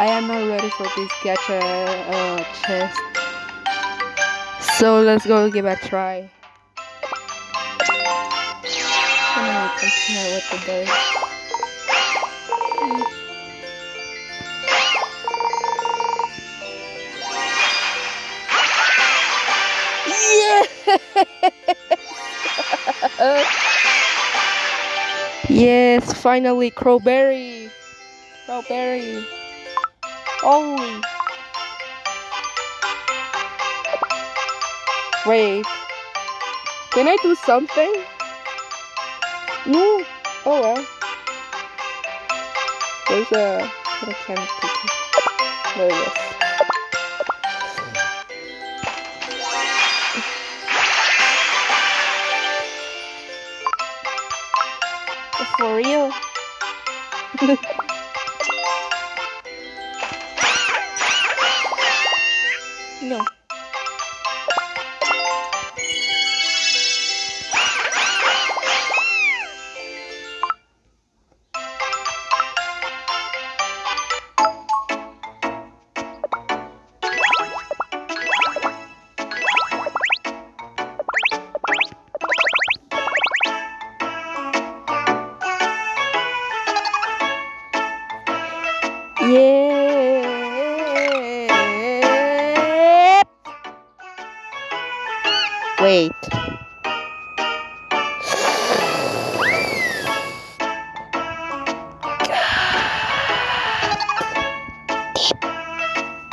I am not ready for this gacha uh, chest. So let's go give it a try. The day. yes, finally, Crowberry. Crowberry. Holy. Wait. Can I do something? No. Oh well. There's a little candy cookie. There it is. For real? no. Yeah. Wait.